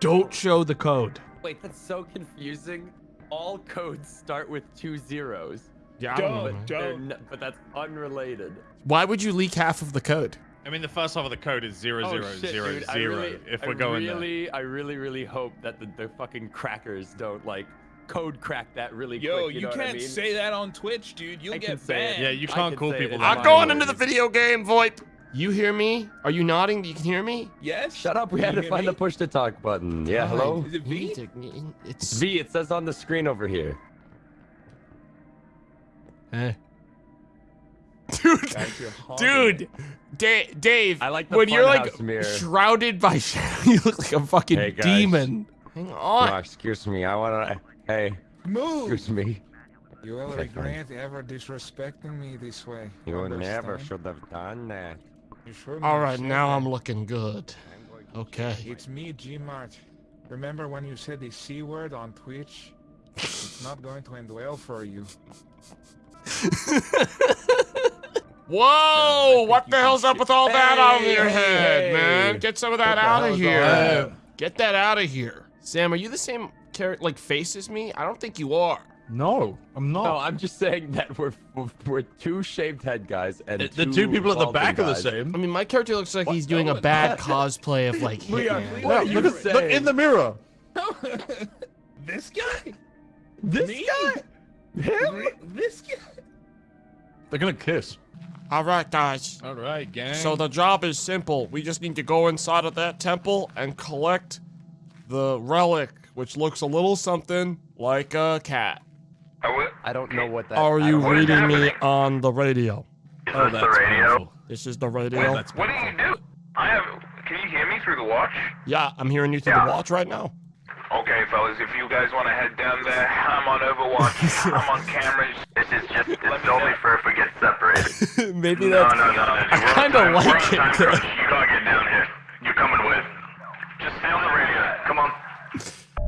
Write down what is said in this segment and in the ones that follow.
Don't show the code. Wait, that's so confusing. All codes start with two zeros. Yeah, don't, know. Don't, man. They're don't. n- but that's unrelated. Why would you leak half of the code? I mean, the first half of the code is zero Oh zero shit, zero dude! Zero. really, if we're going there. really, I really, really hope that the, the fucking crackers don't like code crack that really Yo, quick. you, You, know what can't I mean? say that on Twitch, dude. You'll I can get say it. banned. Yeah, you can't can call people it. that. I'm going into the video game, VoIP. You hear me? Are you nodding? You can hear me? Yes. Shut up! We Can had to find me? the push to talk button. Yeah, God. hello. Is it You V? to- It's V. It says on the screen over here. Eh. Dude, Guys, you're hogging dude. Da- Dave. I like the when you're like mirror. shrouded by shadow, you look like a fucking Hey, demon. Hang on. Oh, excuse me. I wanna. Hey, Move. excuse me. You will regret ever disrespecting me this way. You never should have done that. You should All right, now that. I'm looking good. Okay. It's me, G-Mart. Remember when you said the C word on Twitch? it's not going to end well for you. Whoa! think What the hell's up with all that on Hey, your head, hey. man? Get some of that out of here. that? Get that out of here. Sam, are you the same character, like face as me? I don't think you are. No, I'm not. No, I'm just saying that we're we're, we're two shaved head guys and the, the two people at the balding back are the same. I mean, my character looks like What? he's doing No, a bad what? cosplay of like We are- Hitman. we Yeah, are- look, you at, look saying- in the mirror. this guy? This Me? guy. Him? This guy? They're gonna kiss. All right, guys. All right, gang. So the job is simple. We just need to go inside of that temple and collect the relic, which looks a little something like a cat. I don't know what that. Are you don't reading me on the radio? Oh, that's painful. This is the radio. That's What do you do? I have. Can you hear me through the watch? Yeah, I'm hearing you through Yeah. the watch right now. Okay, fellas, if you guys want to head down there, I'm on Overwatch. I'm on cameras. This is just. It's only for if we get separated. Maybe no, that's. no, no, no. I We're on kinda time- like it, time though. You gotta get down here. You're coming with. Just stay on the radio. Come on.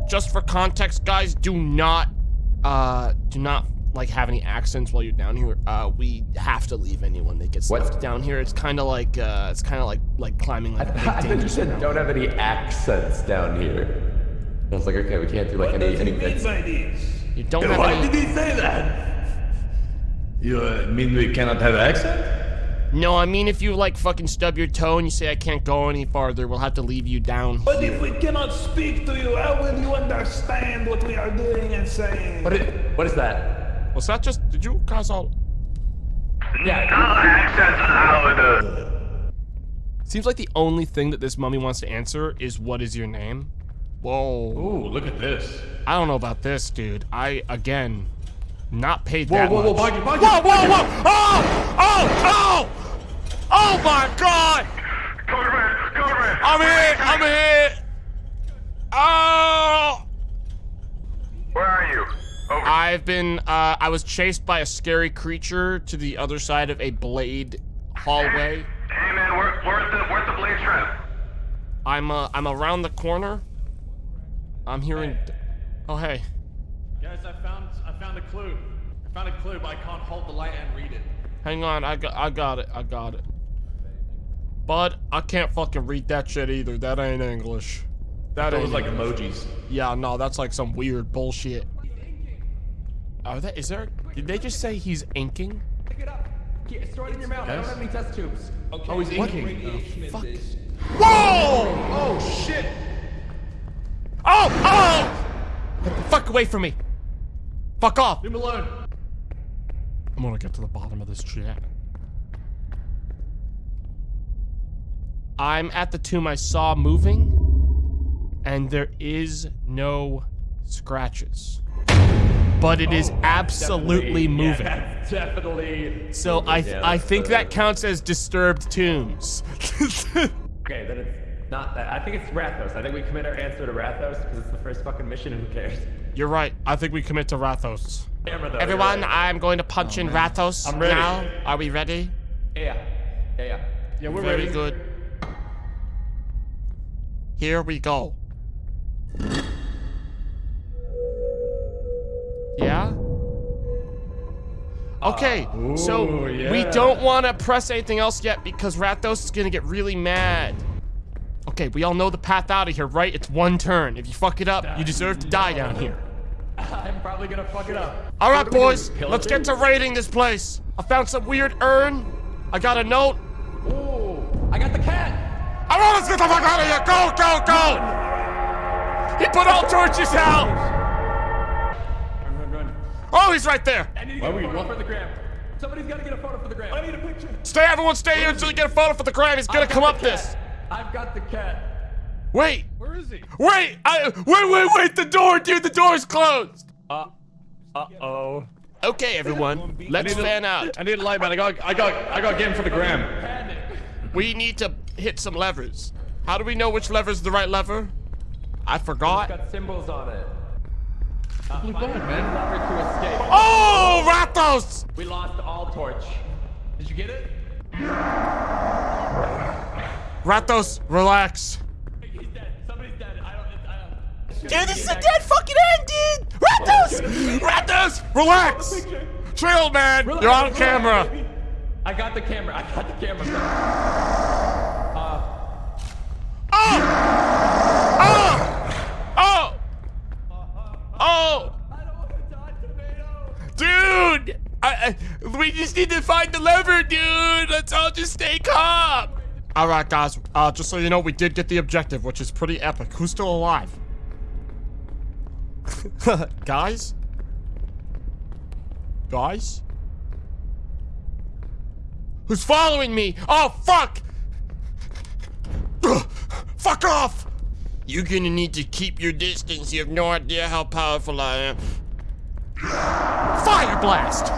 Just for context, guys, do not, uh, do not like have any accents while you're down here. Uh, we have to leave anyone that gets What? left down here. It's kind of like, uh, it's kind of like like climbing like a big I thought you said mountain. don't have any accents down here. I was like, okay, we can't do like what any. does he any mean by this? You don't have any. he say that? You uh, mean we cannot have accent? No, I mean if you like fucking stub your toe and you say I can't go any farther, we'll have to leave you down. But if we cannot speak to you, how will you understand what we are doing and saying? What is, what is that? Was that just? Did you guys all? Yeah. No accents allowed. Seems like the only thing that this mummy wants to answer is what is your name? Whoa. Ooh, look at this. I don't know about this, dude. I again not paid Whoa, that whoa, whoa, much. Boggy, Boggy. Whoa, whoa, whoa! Oh! Oh! Oh! Oh my god! Coverman, coverman. I'm hit! I'm hit! Oh! Where are you? Over. I've been uh I was chased by a scary creature to the other side of a blade hallway. Hey man, where, where's the where's the blade trap? I'm uh I'm around the corner. I'm hearing Oh hey. Guys, I found I found a clue. I found a clue, but I can't hold the light and read it. Hang on, I got I got it. I got it. Bud, I can't fucking read that shit either. That ain't English. That That ain't was like emojis. Yeah, no, that's like some weird bullshit. Are that is there did they just say he's inking? Pick it up. Keep- Throw it in your mouth. I don't have any test tubes. Okay, Oh, he's what inking. radiation is fuck? Whoa! Oh shit! Oh! Oh! Get the fuck away from me! Fuck off! Leave him alone. I'm gonna get to the bottom of this shit. I'm at the tomb I saw moving, and there is no scratches. But it is oh, absolutely moving. Yeah, that's definitely. So I Yeah, I think that counts as disturbed tombs. Okay, then it's not that. I think it's Rathos. I think we commit our answer to Rathos because it's the first fucking mission. and Who cares? You're right. I think we commit to Rathos. Though. Everyone, right. I'm going to punch oh, in Rathos I'm ready. now. Are we ready? Yeah, yeah, yeah. yeah. Yeah, we're Very ready. good. Here we go. Yeah? Okay, uh, so Ooh, we yeah. don't want to press anything else yet because Rathos is going to get really mad. Okay, we all know the path out of here, right? It's one turn. If you fuck it up, you deserve to die down here. I'm probably gonna fuck it up. All right, What do we do, boys, let's get to raiding this place. I found some weird urn. I got a note. Ooh, I got the cat. I want us to get the fuck out of here. Go, go, go. He put all torches out. Run, run, run. Oh, he's right there. I need to get a photo for the gram. Somebody's gotta get a photo for the gram. I need a picture. Stay, everyone, stay here until you get a photo for the gram. He's gonna come up this. I've got the cat. Wait, Where is he? wait, I, wait, wait, wait. The door, dude. The door's closed. Uh, uh oh. Okay, everyone, let's fan out. I need a light, man. I got, I got, I got game for the gram. Panic. We need to hit some levers. How do we know which lever is the right lever? I It's forgot. got symbols on it. Uh, find the lever to escape. Oh, Rathos! We lost all torch. Did you get it? Rathos, relax. He's dead. Somebody's dead. I don't. I don't. Dude, this is a dead fucking end, dude! Rathos! Rathos, relax! Chill, man. You're on camera. I got the camera. I got the camera. Uh. Oh! Uh. oh! Oh! Uh-huh. Oh! I don't want to die, tomato. Dude! I, I, we just need to find the lever, dude! Let's all just stay calm! Alright, guys. Uh, just so you know, we did get the objective, which is pretty epic. Who's still alive? guys? Guys? Who's following me? Oh, fuck! Ugh, fuck off! You're gonna need to keep your distance. You have no idea how powerful I am. Fire blast!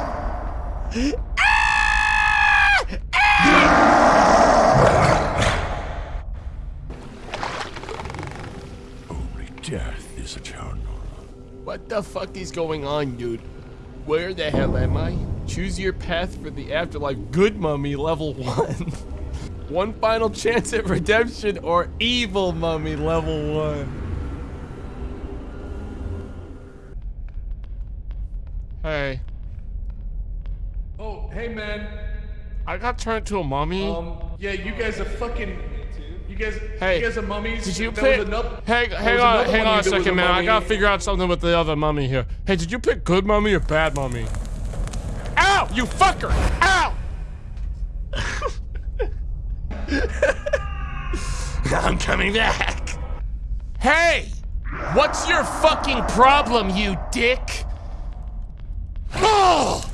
Only death is eternal. What the fuck is going on, dude? Where the hell am I? Choose your path for the afterlife. Good mummy, level one. one final chance at redemption or evil mummy, level one. Hey, Oh, hey, man. I got turned to a mummy. Um, yeah, you guys are fucking. You guys, Hey, you guys are mummies. Did you There pick? another- hang, hang on, hang on a that second, man. I gotta figure out something with the other mummy here. Hey, did you pick good mummy or bad mummy? Ow! You fucker! Ow! I'm coming back. Hey! What's your fucking problem, you dick? Oh!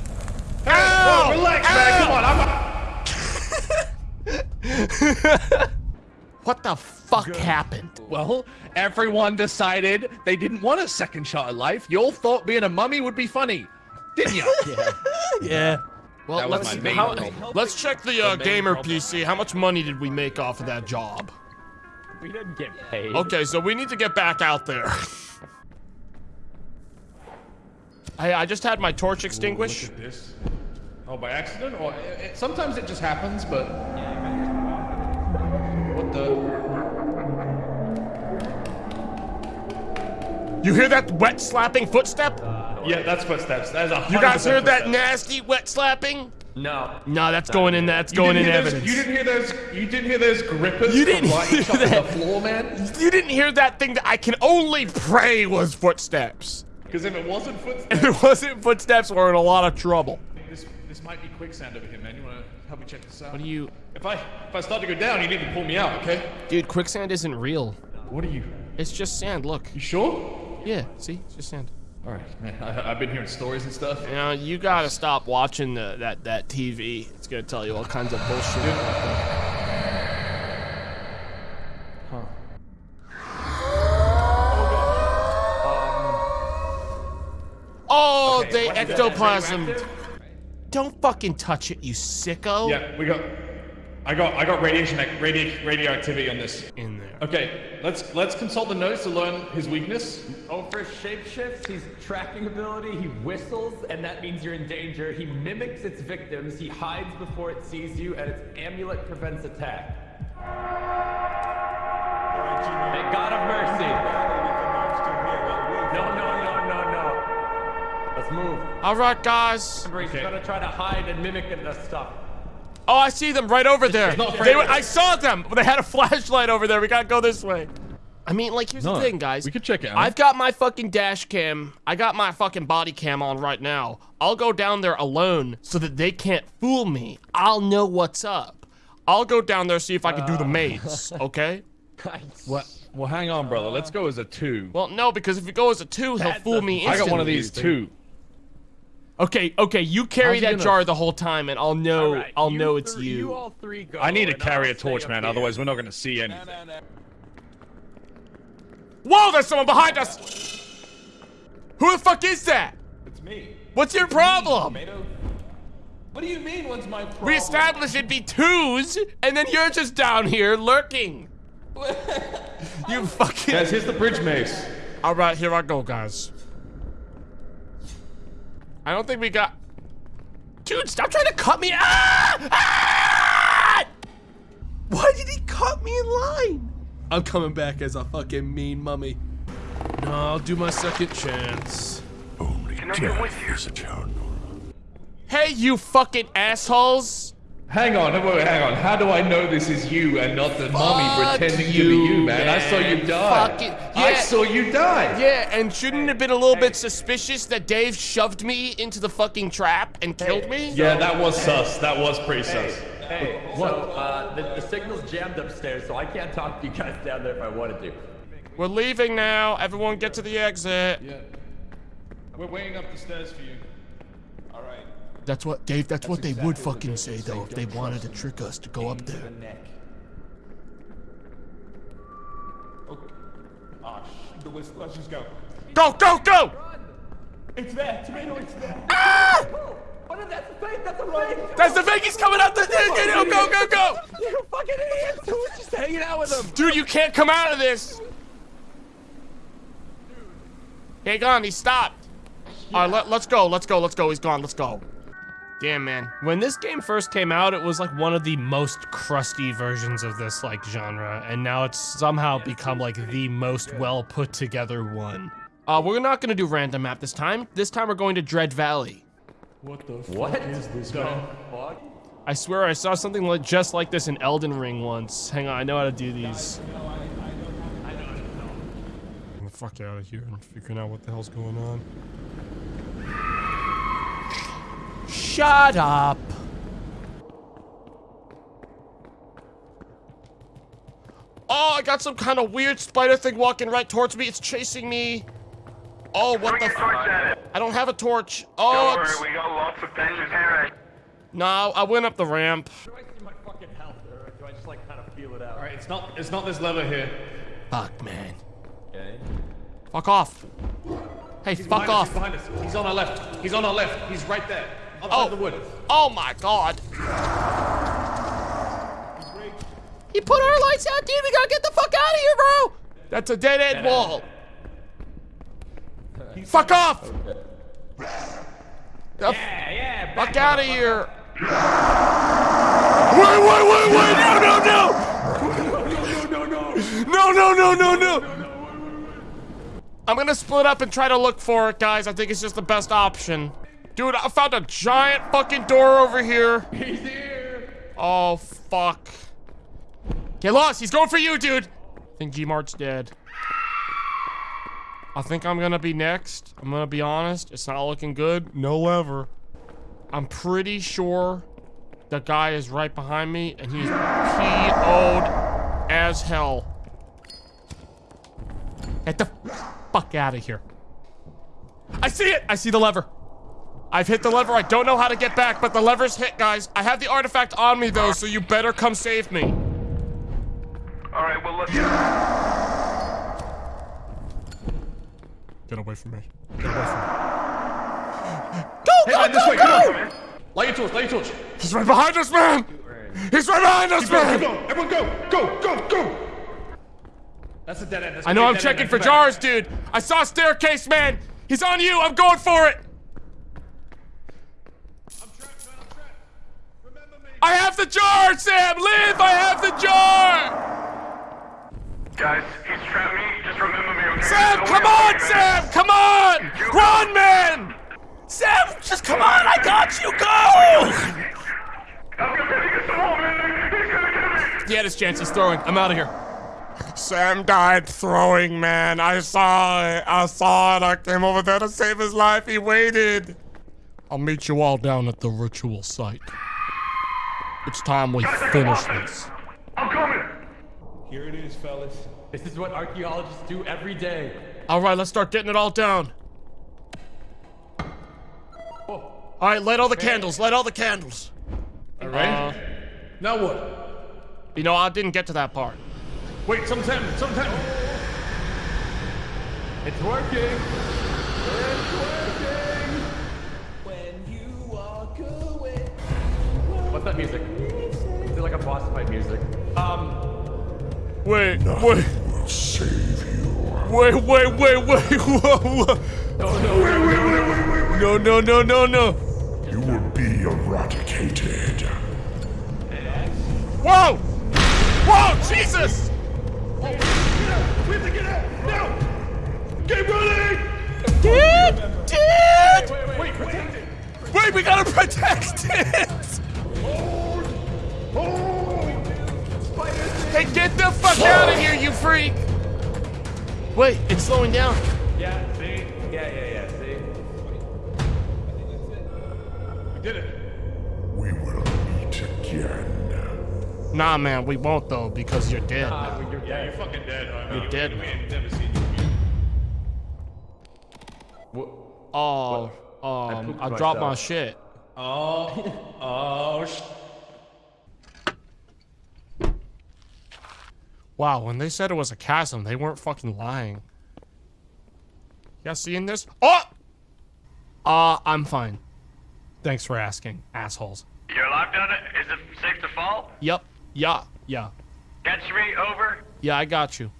Ow! Whoa, relax, man. Come on. I'm. What the fuck happened? Well, everyone decided they didn't want a second shot at life. You all thought being a mummy would be funny, didn't you? Yeah. yeah. Well, That was let's, my main how- let's check the uh, main gamer problem. PC. How much money did we make off of that job? We didn't get paid. Okay, so we need to get back out there. Hey, I just had my torch extinguished. Look at this. Oh, by accident, or it, it- sometimes it just happens, but. What the? You hear that wet slapping footstep? Yeah, that's footsteps. That is a. You guys heard that footsteps. nasty wet slapping? No. No, that's going in. That's going in didn't those- evidence. You didn't hear those. You didn't hear those grippers. You didn't from hear that. the floor, man. You didn't hear that thing that I can only pray was footsteps. Because if it wasn't footsteps, If it wasn't footsteps, we're in a lot of trouble. this this might be quicksand over here, man. You wanna help me check this out? What do you... If I if I start to go down, you need to pull me out, okay? Dude, quicksand isn't real. What are you? It's just sand, look. You sure? Yeah, see? It's just sand. All right, man. I, I've been hearing stories and stuff. You know, you gotta stop watching the, that that TV. It's gonna tell you all kinds of bullshit. Um, oh, Okay, they what is ectoplasm. Don't fucking touch it, you sicko. Yeah, we got. I got I got radiation radi radioactivity on this. In there. Okay, let's let's consult the notes to learn his weakness. Oh, for shapeshifts, he's tracking ability, he whistles, and that means you're in danger. He mimics its victims, he hides before it sees you, and its amulet prevents attack. May God of mercy. No, no, no, no, no. Let's move. All right, guys. Remember, he's gonna try to hide and mimic the stuff. Oh, I see them right over there. They were. I saw them. They had a flashlight over there. We gotta go this way. I mean, like, here's No, the thing, guys. we could check it out. I've got my fucking dash cam. I got my fucking body cam on right now. I'll go down there alone so that they can't fool me. I'll know what's up. I'll go down there see if I can do the uh. maze. Okay? What? Well, hang on, brother. Let's go as a two. Well, no, because if you go as a two, he'll fool me I got one of these too. Okay, okay, you carry that gonna- jar the whole time, and I'll know. Alright, I'll you know it's you. You all three go. I need to and carry I'll a torch, man. here. Otherwise, we're not gonna see anything. Whoa, there's someone behind us! Who the fuck is that? It's me. What's your problem? Tomato. What do you mean? What's my problem? We established it'd be twos, and then you're just down here lurking. you fucking. Guys, here's the bridge maze. All right, here I go, guys. I don't think we got. Dude, stop trying to cut me. Ah! Ah! Why did he cut me in line? I'm coming back as a fucking mean mummy. No, I'll do my second chance. Only Can I go with death you? is eternal. Hey, you fucking assholes! Hang on, wait, wait, hang on. How do I know this is you and not the mummy Fuck pretending to be you, man? I saw you die. Fuck it. Yeah. I saw you die. Yeah, and shouldn't it have been a little bit suspicious that Dave shoved me into the fucking trap and killed me? Yeah, that was sus. That was pretty sus. Hey, so uh, the, the signal's jammed upstairs, so I can't talk to you guys down there if I wanted to. We're leaving now. Everyone get to the exit. Yeah. We're waiting up the stairs for you. All right. That's what, Dave, that's, what they would fucking say, though, if they wanted to trick us to go up there. neck. Ah, sh- the whisk. Let's just go. Go, go, go! It's there. Tomato, it's there. Ah! What is that? That's a fake! That's a fake! That's the Vegas coming out the Go, go, go, go! You fucking idiots! Who was just hanging out with him? Dude, you can't come out of this! Hang on, he stopped. All right, let, let's go, let's go, let's go. He's gone, let's go. Damn, man. When this game first came out, it was like one of the most crusty versions of this like genre, and now it's somehow become like the most well put together one. Uh, we're not gonna do random map this time. This time we're going to Dread Valley. What the? What? is this, man? I swear I saw something like just like this in Elden Ring once. Hang on, I know how to do these. Get the fuck out of here and figuring out what the hell's going on. Shut up. Oh, I got some kind of weird spider thing walking right towards me. It's chasing me. Oh, what the? Get torch F- at it. I don't have a torch. Oh, don't Oh, worry, we got lots of benches here. no, I went up the ramp. Do I see my fucking health, or do I just like kind of feel it out? All right, it's not. It's not this lever here. Fuck, man. Okay. Fuck off. Hey, He's fuck off. Us, he's behind us. He's on our left. He's on our left. He's right there. Outside Oh. the wood. Oh my god. He put our lights out, dude. We gotta get the fuck out of here, bro. That's a dead end wall. Fuck off. The Yeah, yeah. fuck out of here. Wait, wait, wait, wait. No, no, no. No, no, no, no, no. I'm gonna split up and try to look for it, guys. I think it's just the best option. Dude, I found a giant fucking door over here. He's here. Oh, fuck. Get lost. He's going for you, dude. I think G-Mart's dead. I think I'm gonna be next. I'm gonna be honest. It's not looking good. No lever. I'm pretty sure the guy is right behind me and he's PO'd as hell. Get the fuck out of here. I see it. I see the lever. I've hit the lever. I don't know how to get back, but the lever's hit, guys. I have the artifact on me, though, so you better come save me. All right, well, let's. Get away from me. Get away from me. Hey, man, this way. Come on. Light your torch. Light your torch. He's right behind us, man! He's right behind us, Keep going, keep man! Everyone go. Go. Go. Go. That's a dead end. That's I know I'm be a dead checking end, for man. Come back. jars, dude. I saw a staircase, man. He's on you. I'm going for it. I have the jar, Sam. Live. I have the jar. Guys, he's trapped me. Just remember me, okay? Sam, Don't come on, Sam. Come on. Run, man. Sam, just come on. I got you. Go. I'm gonna It's the wall, man. He's gonna get me. He had his chance. He's throwing. I'm out of here. Sam died throwing, man. I saw it. I saw it. I came over there to save his life. He waited. I'll meet you all down at the ritual site. It's time we finish this. I'm coming. Here it is, fellas. This is what archaeologists do every day. All right, let's start getting it all down. All right, light all the candles. Light all the candles. All right. Uh, now what? you know, I didn't get to that part. Wait, sometime, sometime. It's working. Music? Um, Wait, Nothing wait, will save you. wait, wait, wait, wait. Whoa, whoa. No, no, no, no, no. You will be eradicated. Whoa! Whoa, Jesus! We have to get out now. Get ready. Dude! Dude! Wait, wait, wait. Protect it. Wait, we gotta protect it! Hey, get the fuck out of here, you freak! Wait, it's slowing down. yeah, see? Yeah, yeah, yeah, see? We did it. We will meet again. Nah, man, we won't though, because you're dead. Ah, but you're Yeah, you're fucking dead. I mean, You're dead, We man. ain't never seen you. Oh, um, pooped I dropped my shit. Oh, oh, sh- Wow, when they said it was a chasm, they weren't fucking lying. You guys seeing this? Oh! Uh, I'm fine. Thanks for asking, assholes. You're alive down it? Is it safe to fall? Yep. Yeah. Yeah. Catch me, over. Yeah, I got you.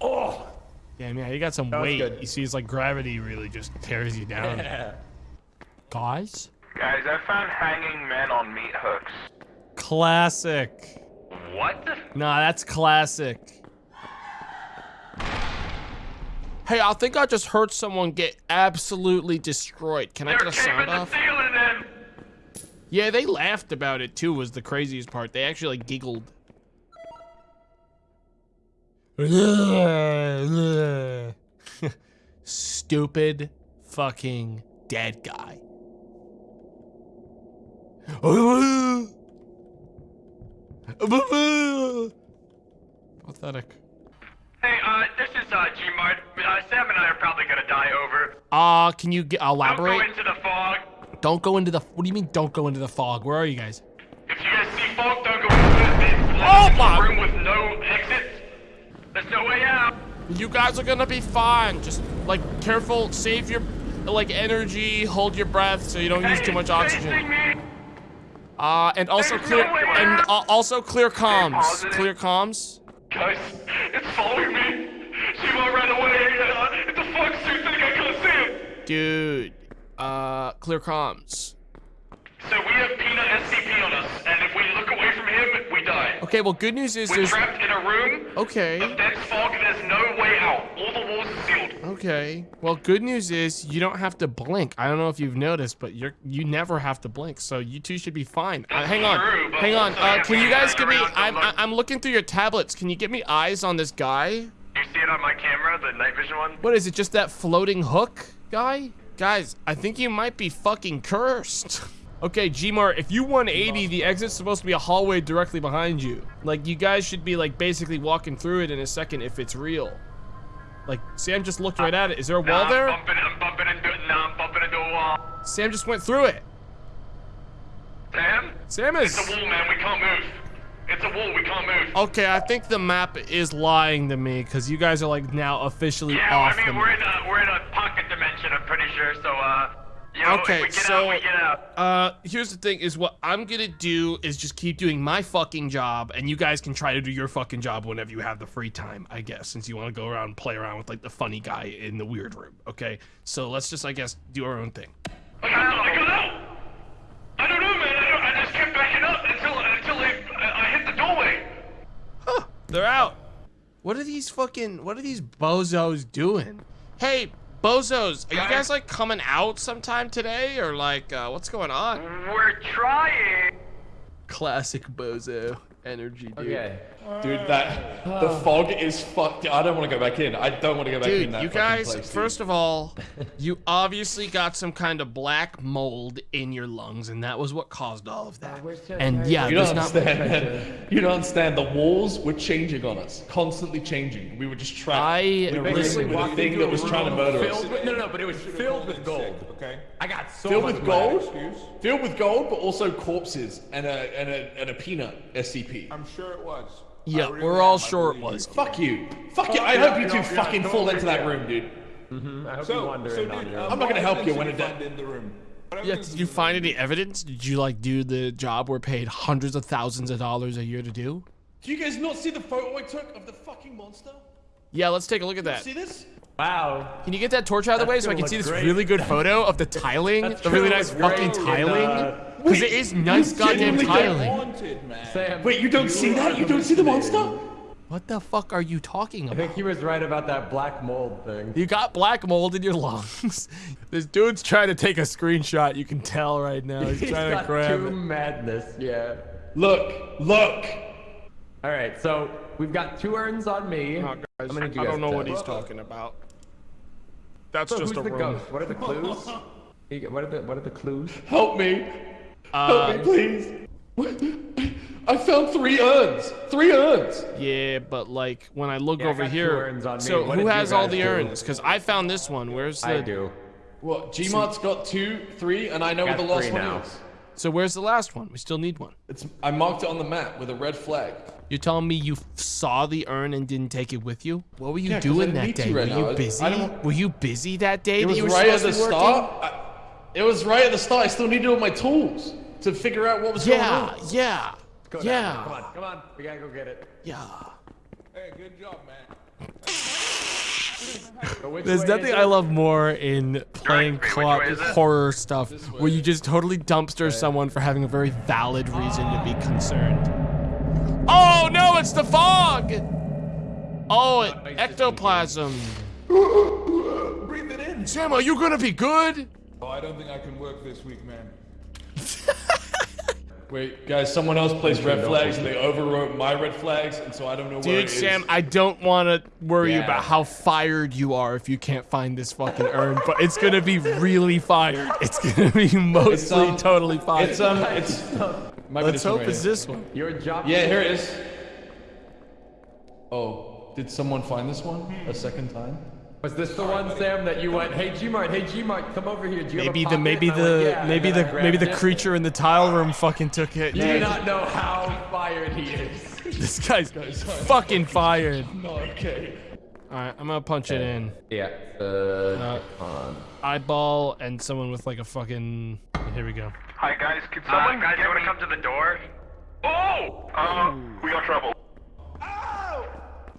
Oh! Damn, yeah, you got some was weight. good. You see, it's like gravity really just tears you down. Guys? Guys, I found hanging men on meat hooks. Classic. What? Nah, that's classic. Hey, I think I just heard someone get absolutely destroyed. Can I They're get a sound off? Yeah, they laughed about it too, was the craziest part. They actually like giggled. Stupid fucking dead guy. Pathetic. Hey, uh, this is, uh, G-Mart. Uh, Sam and I are probably gonna die over. Uh, can you get, Don't go elaborate? into the fog. Don't go into the. What do you mean? Don't go into the fog. Where are you guys? If you guys see fog, don't go into it. It's Oh my- room with no exits. There's no way out. You guys are gonna be fine. Just like careful, save your like energy, hold your breath so you don't use too much oxygen. Uh, and also There's clear no and uh, also clear comms. Clear comms. Guys, it's following me. Shiva ran away. Uh, it's a fog suit thing. I can't see it. Dude, uh, clear comms. So we have Peanut SCP on us, and if we look away from him, we die. Okay, well, good news is We're there's. trapped in a room Okay. of dense fog, there's no way out. All the walls are sealed. Okay. Well, good news is you don't have to blink. I don't know if you've noticed, but you're you never have to blink, so you two should be fine. Uh, hang on, true, hang on. Uh, can you guys give me? I'm I'm looking through your tablets. Can you get me eyes on this guy? You see it on my camera, the night vision one? What is it? Just that floating hook guy? Guys, I think you might be fucking cursed. Okay, Gmar, if you 180, the exit's supposed to be a hallway directly behind you. Like, you guys should be, like, basically walking through it in a second if it's real. Like, Sam just looked right at it. Is there a wall Nah, there? I'm bumping, I'm bumping into it. Nah, I'm bumping into a wall. Sam just went through it. Sam? Sam is... It's a wall, man. We can't move. It's a wall. We can't move. Okay, I think the map is lying to me because you guys are like now officially Yeah, off I mean, the we're in a we're in a pocket dimension. I'm pretty sure. So, uh, you know, Okay, we get so- out, we get out. Uh, here's the thing: is what I'm gonna do is just keep doing my fucking job, and you guys can try to do your fucking job whenever you have the free time, I guess. Since you want to go around and play around with like the funny guy in the weird room, okay? So let's just, I guess, do our own thing. I got out. I got out. I don't know, man. I, don't, I just kept backing up until until I, I hit the doorway. Huh, they're out. What are these fucking? What are these bozos doing? Hey, bozos, are you guys like coming out sometime today, or like, uh, what's going on? We're trying. Classic bozo energy, dude. Okay. Dude, that the fog is fucked. I don't want to go back in. I don't want to go back in Dude, that you guys, place, dude. first of all, you obviously got some kind of black mold in your lungs, and that was what caused all of that. And yeah, You don't not. understand, man. You don't understand. The walls were changing on us, constantly changing. We were just trapped. I we were listen- with a thing that was trying to room murder us. filled with- No, no, but it was filled with gold. Okay. I got so Filled much with money. gold, filled with gold, but also corpses and a and a and a peanut SCP. I'm sure it was. Yeah, really we're all sure it believe you. was. Fuck you. Fuck you. I yeah, hope you two yeah, fucking fall into that room, dude. I hope So, you wander so in on dude, your uh, own. I'm not gonna help you when it you does- in the room? Yeah, did you find any evidence? Did you like do the job we're paid hundreds of thousands of dollars a year to do? Do you guys not see the photo I took of the fucking monster? Yeah, let's take a look at that. See this? Wow. Can you get that torch out of the way so I can see this great. really good photo of the tiling? The really nice fucking great in, tiling? Because it is nice goddamn tiling. Haunted, man. Sam, Wait, you don't see that? You don't see the monster? What the fuck are you talking about? I think he was right about that black mold thing. You got black mold in your lungs. this dude's trying to take a screenshot. You can tell right now. He's He's trying to got grab two it. madness. Yeah. Look, look. All right, so we've got two urns on me. Oh, guys, I'm gonna do I you don't guys know what ten. he's talking about. That's So just who's a the room. ghost? What are the clues? What are the What are the clues? Help me. Uh, Help me, please. I found three urns. Three urns. Yeah, but like when I look Yeah, over got two here, urns on me. so What who has all the do? urns? Because I found this one. Where's the? I do. What? Gmart's got two, three, and I know Got what the last three one now. is. So where's the last one? We still need one. It's. I marked it on the map with a red flag. You're telling me you saw the urn and didn't take it with you? What were you Yeah, 'cause I doing that day? Were right now. you I- busy? I don't- Were you busy that day It that was you were right at supposed the start. I, it was right at the start. I still needed all my tools to figure out what was Yeah, going on. yeah, Go down. yeah, Come on, come on. We gotta go get it. yeah. Hey, good job, man. There's nothing I love more in playing Which co-op way is it? horror stuff where you just totally dumpster someone for having a very valid reason to be concerned. Oh no, it's the fog! Oh, it, ectoplasm. Breathe it in. Sam, are you gonna be good? Oh, I don't think I can work this week, man. Wait, guys, someone else plays red flags and they overwrote my red flags, and so I don't know where it Dude, is. Sam, I don't want to worry Yeah. about how fired you are if you can't find this fucking urn, but it's gonna be really fired. It's gonna be mostly um, totally fired. It's um, it's. Might Let's hope right it's here. this one. Your job. Yeah, here it is. Oh, did someone find this one a second time? Was this the one, Sam, that you went, hey Gmart, hey Gmart, come over here. Do you have a Maybe the maybe And I went, the "Yeah," maybe the maybe grabbed the it. creature in the tile room fucking took it. You do not know how fired he is. This guy's fucking fired. No, okay. All right, I'm gonna punch it in. Yeah. Uh, Uh, eyeball and someone with like a fucking. Here we go. Hi guys, can someone guys, you wanna come to the door? Oh! Uh, we got trouble. what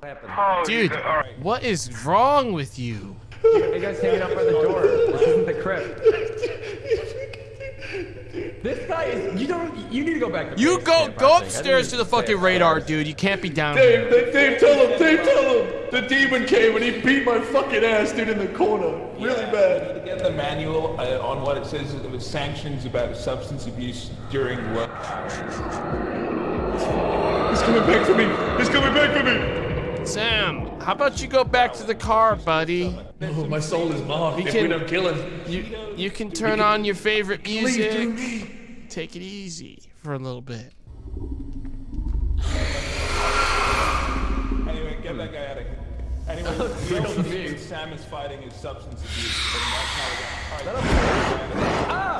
happened? Oh, Dude, Jesus, all right. what is wrong with you? You guys hanging up by the door. This isn't the crypt. This guy is. You don't. You need to go back. To You go camp, go upstairs to the fucking radar, dude. You can't be down here. Dave, Dave, Dave, tell him, Dave, tell him. The demon came and he beat my fucking ass, dude, in the corner. Really bad. To get the manual uh, on what it says it was sanctions about substance abuse during work. He's coming back for me. He's coming back for me. Sam, how about you go back to the car, buddy? Oh, my soul is marked. We if can- we don't kill him. You you can turn on your favorite music. Take it easy for a little bit. Anyway, get that guy out of here. Anyway, we also think that Sam is fighting his substance abuse, and that's how we're gonna fight. Ah!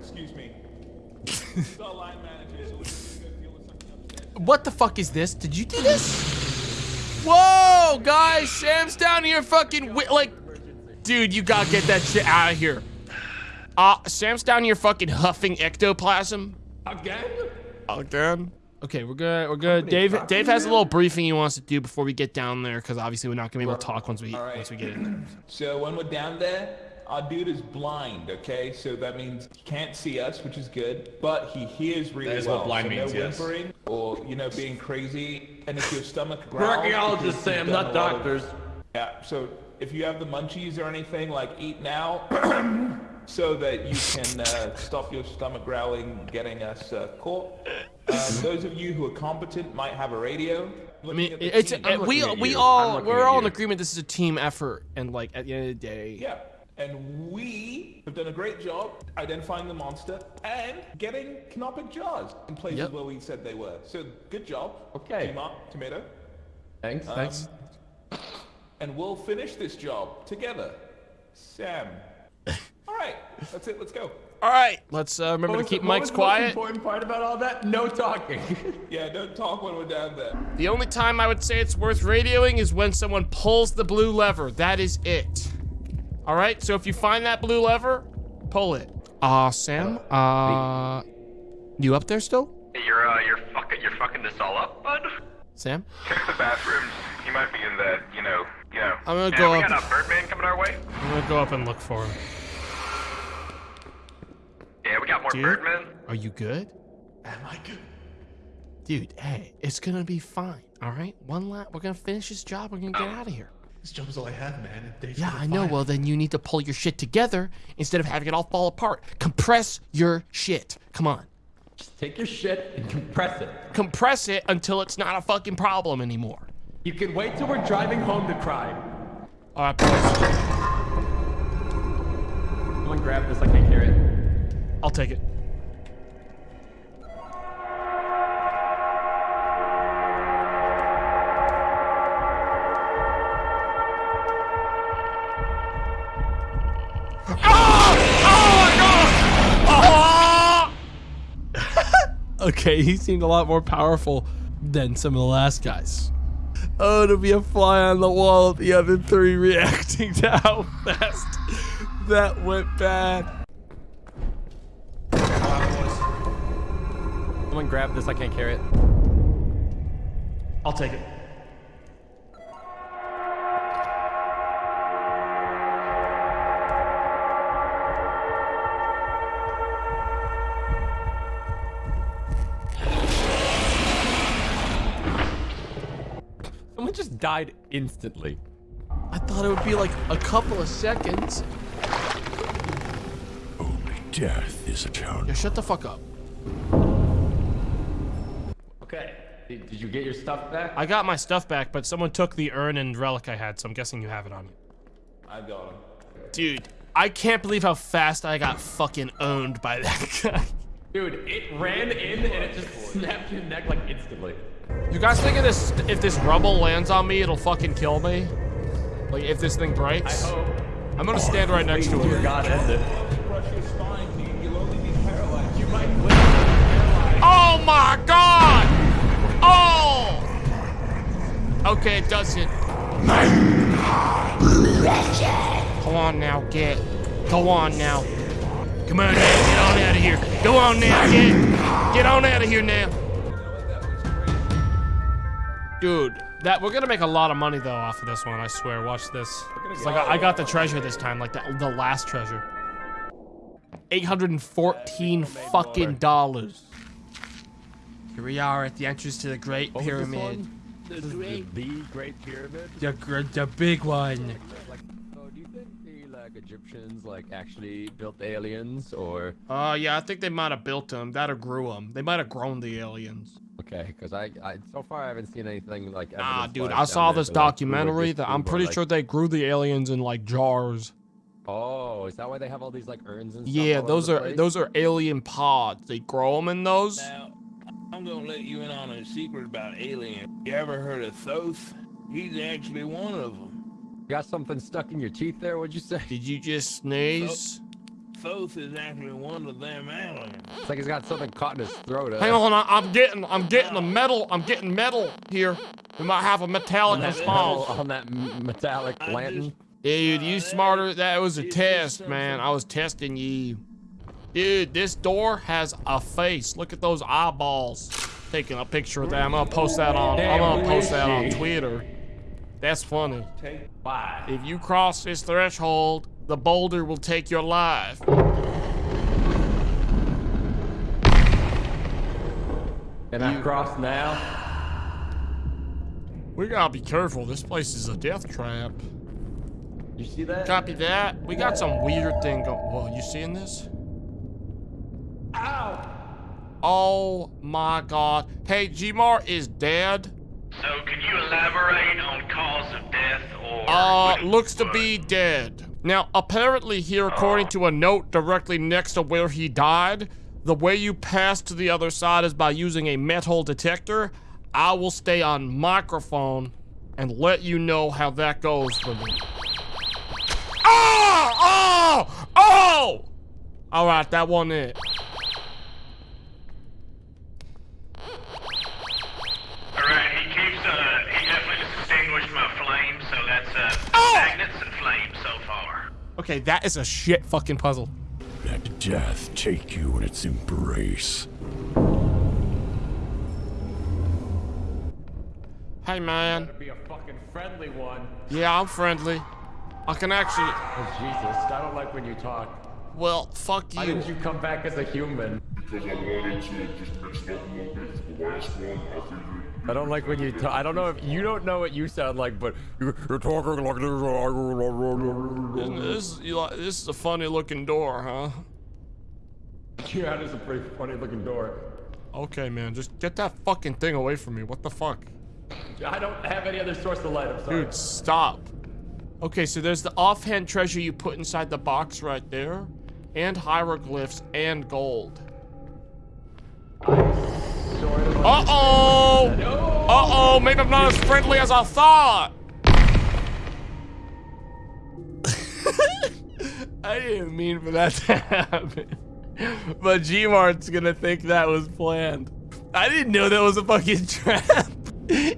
Excuse me. the line manager is looking to deal with something upstairs. What the fuck is this? Did you do this? Whoa, guys, Sam's down here fucking wi- like, dude, you gotta get that shit out of here. Uh, Sam's down here fucking huffing ectoplasm. Again? Again? Okay, we're good. We're good. Dave, Dave has a little briefing he wants to do before we get down there, because obviously we're not gonna be able to talk once we All right. once we get in there. So when we're down there, our dude is blind, okay? So that means he can't see us, which is good, but he hears really That is well. what blind so means, no yes. whimpering or, you know, being crazy. And if your stomach growls... Archaeologists, say Sam, you've not a lot of- doctors. Yeah, so if you have the munchies or anything, like eat now, so that you can uh, stop your stomach growling getting us uh, caught. Uh, those of you who are competent might have a radio. I mean, it's uh, we we all we're all in agreement. This is a team effort, and like at the end of the day, Yeah, and we have done a great job identifying the monster and getting canopic jars in places Yep. where we said they were. So good job. Okay. T-Mark, tomato. Thanks. thanks. And we'll finish this job together. Sam. all right, that's it. Let's go. All right, let's uh, remember What to keep the- what mics was the most quiet. important part about all that? No talking. Yeah, don't talk when we're down there. The only time I would say it's worth radioing is when someone pulls the blue lever. That is it. All right, so if you find that blue lever, pull it. Uh, Sam, uh, you up there still? You're uh, you're fucking you're fucking this all up, bud. Sam? Check the bathrooms. He might be in the you know you know. I'm gonna yeah, go we up- got a Birdman coming our way. I'm gonna go up and look for him. Yeah, we got more Dude? Birdmen. Are you good? Am I good? Dude, hey, it's gonna be fine. All right, one lap. We're gonna finish this job. We're gonna get out of here. This job's all I have, man. and Yeah, I know. Well, then you need to pull your shit together instead of having it all fall apart. Compress your shit. Come on. Just take your shit and compress it. Compress it until it's not a fucking problem anymore. You can wait till we're driving home to cry. All right, boys. Someone grab this. I can't carry it. I'll take it. okay, he seemed a lot more powerful than some of the last guys. Oh, to be a fly on the wall of the other three reacting to how fast that went bad. Someone grab this. I can't carry it. I'll take it. Died instantly. I thought it would be like a couple of seconds. Only death is eternal. Yeah, shut the fuck up. Okay. Did, did you get your stuff back? I got my stuff back, but someone took the urn and relic I had, so I'm guessing you have it on you. I got him. Dude, I can't believe how fast I got fucking owned by that guy. Dude, it ran in and it just snapped your neck like instantly. You guys think if this if this rubble lands on me, it'll fucking kill me? Like if this thing breaks? I hope. I'm gonna stand right next to it. God, end it. Crush your spine, dude. You'll only be paralyzed. You might live paralyzed. Oh my god! Oh! Okay, it doesn't. Come on now, get. Go on now. Come on now, get on out of here. Go on now, get. Get on out of here now. Dude, that we're gonna make a lot of money though off of this one. I swear. Watch this. It's like I, I got the treasure this time, like the, the last treasure. 814 fucking dollars. Here we are at the entrance to the Great oh, What Pyramid. This is the, the Great Pyramid. The, the big one. Like, oh, do you think the like Egyptians like actually built aliens or? Oh, yeah, I think they might have built them. That or grew them. They might have grown the aliens. Okay, because I, I so far I haven't seen anything like. Ah, dude, I saw this that, like, grew or documentary that I'm pretty like- sure they grew the aliens in like jars. Oh, is that why they have all these like urns and stuff? Yeah, those are place? those are alien pods. They grow them in those. Now, I'm gonna let you in on a secret about aliens. You ever heard of Thoth? He's actually one of them. You got something stuck in your teeth there? What'd you say? Did you just sneeze? Thoth is actually one of them aliens. It's like he's got something caught in his throat. uh, Hang on, I- I'm getting I'm getting the metal. I'm getting metal here. We might have a metallic on response. metal- on that metallic I lantern. just- Dude, you smarter. That was a test, man. I was testing you. Dude, this door has a face. Look at those eyeballs. Taking a picture of that. I'm gonna post that on. I'm gonna post that on Twitter. That's funny. Take Why? If you cross this threshold, the boulder will take your life. And I cross now. We gotta be careful. This place is a death trap. You see that? Copy that. We got some weird thing going. Whoa, you seeing this? Ow! Oh my god. Hey, Gmar is dead. So, can you elaborate on cause of death or... Uh, looks to be dead. Now, apparently here, according to a note directly next to where he died, the way you pass to the other side is by using a metal detector. I will stay on microphone and let you know how that goes for me. Oh! Oh! Oh! All right, that one it. Okay, that is a shit fucking puzzle. Let death take you in its embrace. Hey, man. Be a fucking friendly one. Yeah, I'm friendly. I can actually. Oh, Jesus. I don't like when you talk. Well, fuck Why you. didn't you come back as a human? Because I wanted to just mix up a little bit the last one. I figured. I don't like when you talk. I don't know if you don't know what you sound like, but you're, talking like And this, you like, this is a funny looking door, huh? this. Yeah, that is a pretty funny looking door. Okay, man, just get that fucking thing away from me. What the fuck? I don't have any other source of light. I'm sorry. Dude, stop. Okay, so there's the offhand treasure you put inside the box right there, and hieroglyphs and gold. Uh-oh! Uh-oh, maybe I'm not as friendly as I thought! I didn't mean for that to happen. But Gmart's gonna think that was planned. I didn't know that was a fucking trap. Hey,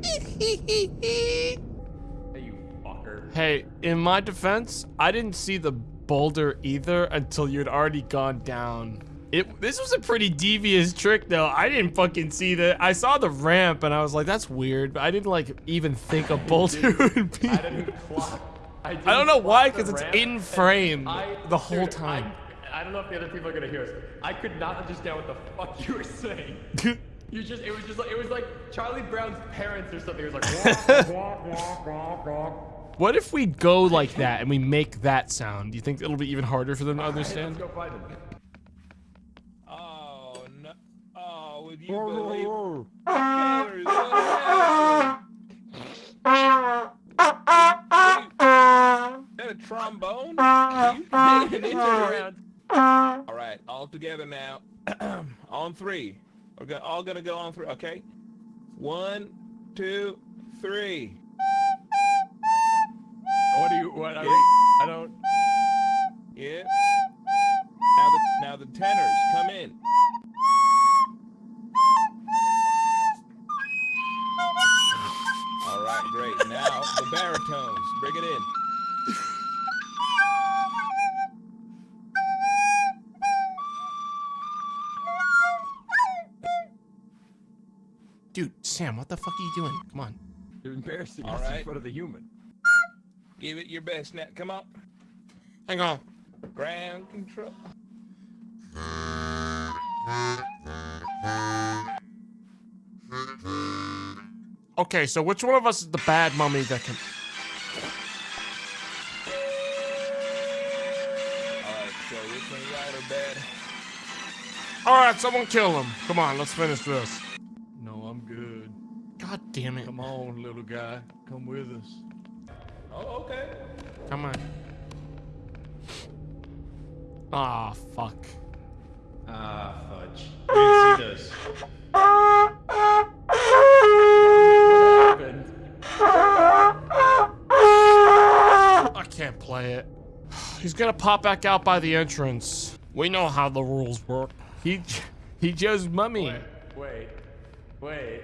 you fucker. Hey, in my defense, I didn't see the boulder either until you'd already gone down. It this was a pretty devious trick though. I didn't fucking see that. I saw the ramp and I was like, that's weird, but I didn't like even think a boulder would be. I didn't clock. I, I don't know why, because it's in frame I- the whole dude, time. I, I don't know if the other people are gonna hear us. I could not understand what the fuck you were saying. You just, it was just like, it was like Charlie Brown's parents or something. It was like, wah, wah, wah. What if we go like that and we make that sound? Do you think it'll be even harder for them to understand? let's go find him. Oh, no. Oh, would you believe Taylor. Is that a trombone? You did it around. All right, all together now. on three. We're go- all gonna go on three. Okay. One, two, three. What do you, what are we, I don't, Yeah. Now the now the tenors come in. Great. Now the baritones, bring it in. Dude, Sam, what the fuck are you doing? Come on. you're embarrassing All us in front of the human. Give it your best now. Come on. Hang on. Ground control. Okay, so which one of us is the bad mummy that can... All right, so which one you or bad? Alright, someone kill him. Come on, let's finish this. No, I'm good. God damn it. Come on, little guy. Come with us. Oh, okay. Come on. Ah, fuck. Ah, fudge. You didn't see this. He's gonna pop back out by the entrance. We know how the rules work. He he chose mummy. Wait, wait.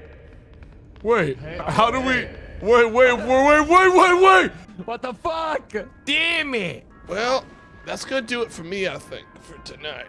Wait, how do we... Wait, wait, wait, wait, wait, wait, wait! What the fuck? Damn it! Well, that's gonna do it for me, I think, for tonight.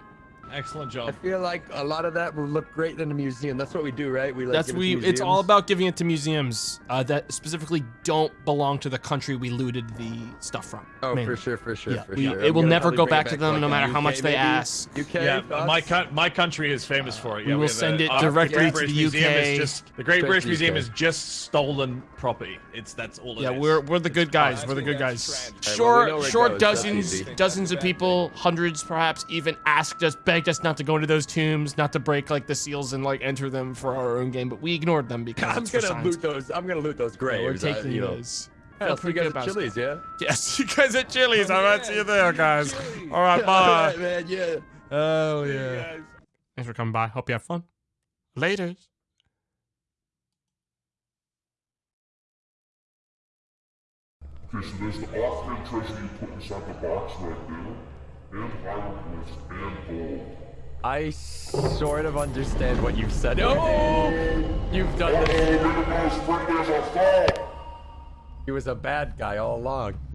Excellent job. I feel like a lot of that will look great in a museum. That's what we do, right? We like That's give it we. It's all about giving it to museums uh, that specifically don't belong to the country we looted the stuff from. Oh, mainly. for sure, for sure, Yeah, for we- sure. it will never go bring it back to them, like no matter the how much UK they ask. UK, Yeah, thoughts? my my country is famous for it. We Yeah, will send a- it directly to the Museum UK. just the Great Straight British Museum UK. is just stolen property. It's that's all it is. Yeah, we're we're the good guys. We're the good guys. trend. Alright, Sure, we know where it sure. Dozens, dozens of people, hundreds perhaps, even asked us, begged us not to go into those tombs, not to break like the seals and like enter them for our own game. But we ignored them because I'm gonna loot those. I'm gonna loot those Yeah, graves. we're I- taking you know. those. Hey, Feel I'll see you pretty guys at about Chili's, yeah. Yes, you guys at Chili's. I oh, might see you there, guys. Chili's. All right, bye. right, man. Yeah. Oh yeah. Thanks for coming by. Hope you have fun. Later. Okay, so there's the offhand treasure you put inside the box right there, and hieroglyphs and gold. I sort of understand what you've said. Oh, you've done this. Look at those spring days are fall! He was a bad guy all along.